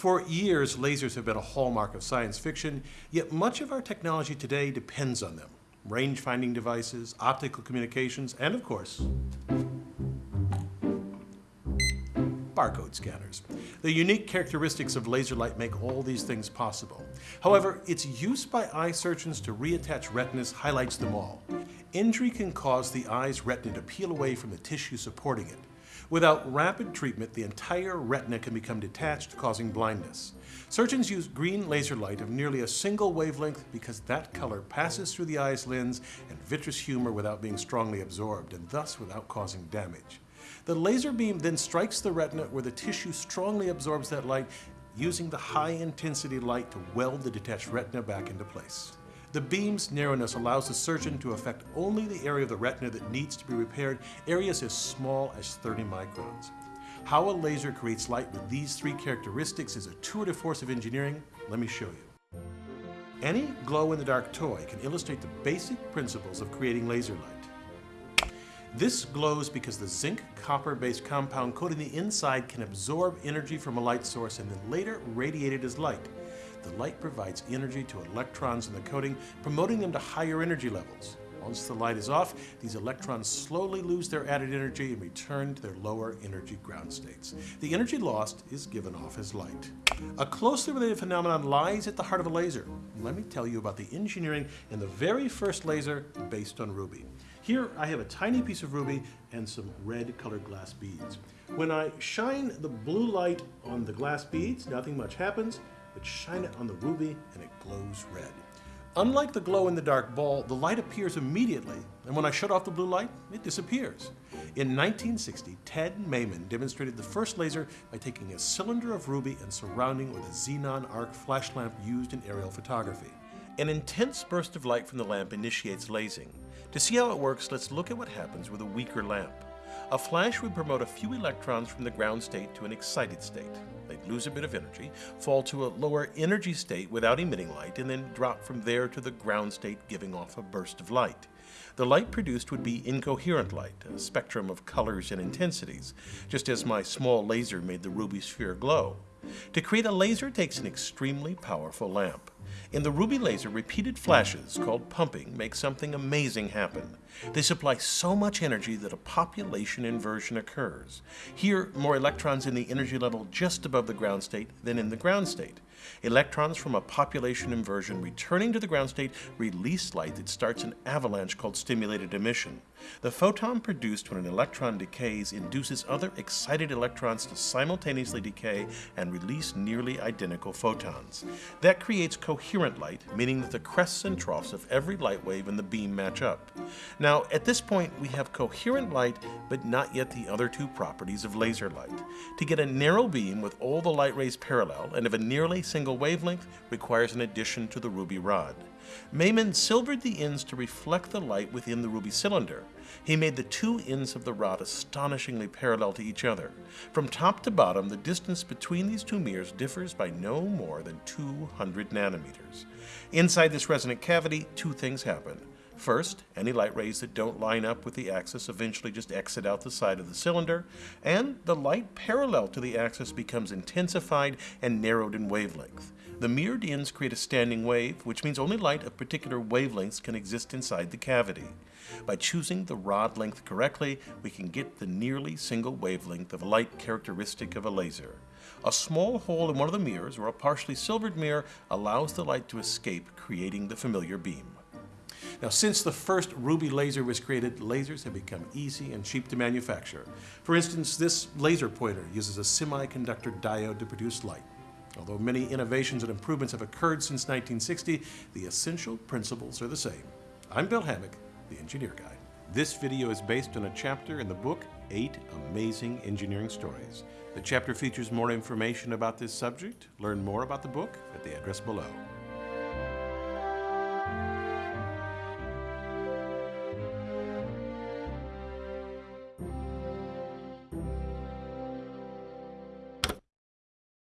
For years, lasers have been a hallmark of science fiction, yet much of our technology today depends on them. Range-finding devices, optical communications, and of course, barcode scanners. The unique characteristics of laser light make all these things possible. However, its use by eye surgeons to reattach retinas highlights them all. Injury can cause the eye's retina to peel away from the tissue supporting it. Without rapid treatment, the entire retina can become detached, causing blindness. Surgeons use green laser light of nearly a single wavelength because that color passes through the eye's lens and vitreous humor without being strongly absorbed, and thus without causing damage. The laser beam then strikes the retina where the tissue strongly absorbs that light, using the high-intensity light to weld the detached retina back into place. The beam's narrowness allows the surgeon to affect only the area of the retina that needs to be repaired, areas as small as 30 microns. How a laser creates light with these three characteristics is a tour de force of engineering. Let me show you. Any glow-in-the-dark toy can illustrate the basic principles of creating laser light. This glows because the zinc copper-based compound coating the inside can absorb energy from a light source and then later radiate it as light the light provides energy to electrons in the coating, promoting them to higher energy levels. Once the light is off, these electrons slowly lose their added energy and return to their lower energy ground states. The energy lost is given off as light. A closely related phenomenon lies at the heart of a laser. Let me tell you about the engineering in the very first laser based on ruby. Here I have a tiny piece of ruby and some red colored glass beads. When I shine the blue light on the glass beads, nothing much happens but shine it on the ruby and it glows red. Unlike the glow-in-the-dark ball, the light appears immediately, and when I shut off the blue light, it disappears. In 1960, Ted Maiman demonstrated the first laser by taking a cylinder of ruby and surrounding it with a xenon arc flash lamp used in aerial photography. An intense burst of light from the lamp initiates lasing. To see how it works, let's look at what happens with a weaker lamp. A flash would promote a few electrons from the ground state to an excited state. They'd lose a bit of energy, fall to a lower energy state without emitting light, and then drop from there to the ground state giving off a burst of light. The light produced would be incoherent light, a spectrum of colors and intensities, just as my small laser made the ruby sphere glow. To create a laser takes an extremely powerful lamp. In the Ruby laser, repeated flashes, called pumping, make something amazing happen. They supply so much energy that a population inversion occurs. Here, more electrons in the energy level just above the ground state than in the ground state. Electrons from a population inversion returning to the ground state release light that starts an avalanche called stimulated emission. The photon produced when an electron decays induces other excited electrons to simultaneously decay and release nearly identical photons. That creates coherent light, meaning that the crests and troughs of every light wave in the beam match up. Now, at this point, we have coherent light, but not yet the other two properties of laser light. To get a narrow beam with all the light rays parallel and of a nearly single wavelength requires an addition to the ruby rod. Maiman silvered the ends to reflect the light within the ruby cylinder. He made the two ends of the rod astonishingly parallel to each other. From top to bottom, the distance between these two mirrors differs by no more than 200 nanometers. Inside this resonant cavity, two things happen. First, any light rays that don't line up with the axis eventually just exit out the side of the cylinder, and the light parallel to the axis becomes intensified and narrowed in wavelength. The ends create a standing wave, which means only light of particular wavelengths can exist inside the cavity. By choosing the rod length correctly, we can get the nearly single wavelength of light characteristic of a laser. A small hole in one of the mirrors, or a partially silvered mirror, allows the light to escape, creating the familiar beam. Now, since the first ruby laser was created, lasers have become easy and cheap to manufacture. For instance, this laser pointer uses a semiconductor diode to produce light. Although many innovations and improvements have occurred since 1960, the essential principles are the same. I'm Bill Hammack, the Engineer Guy. This video is based on a chapter in the book, Eight Amazing Engineering Stories. The chapter features more information about this subject. Learn more about the book at the address below.